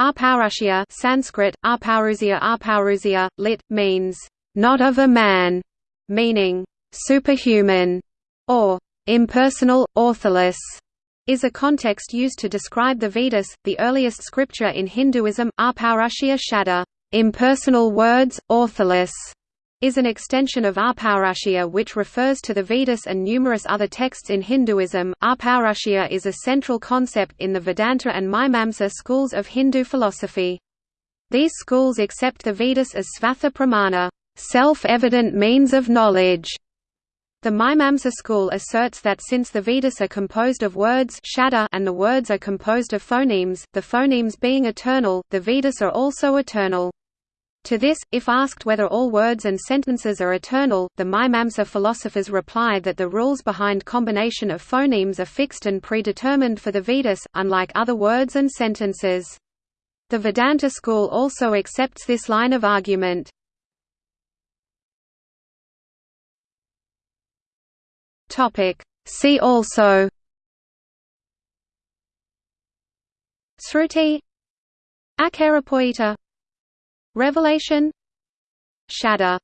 Apaurusheya Sanskrit, Apaurusheya Apaurusheya, lit. means, "...not of a man", meaning, "...superhuman", or "...impersonal, ortholess", is a context used to describe the Vedas, the earliest scripture in Hinduism. Apaurusheya Shabda, "...impersonal words, ortholess", is an extension of Apaurusheya which refers to the Vedas and numerous other texts in Hinduism. Apaurusheya is a central concept in the Vedanta and Mimamsa schools of Hindu philosophy. These schools accept the Vedas as svatah pramana, self-evident means of knowledge. The Mimamsa school asserts that since the Vedas are composed of words and the words are composed of phonemes, the phonemes being eternal, the Vedas are also eternal. To this, if asked whether all words and sentences are eternal, the Mimamsa philosophers reply that the rules behind combination of phonemes are fixed and predetermined for the Vedas, unlike other words and sentences. The Vedanta school also accepts this line of argument. See also Sruti Akarapoeta Revelation. Shabda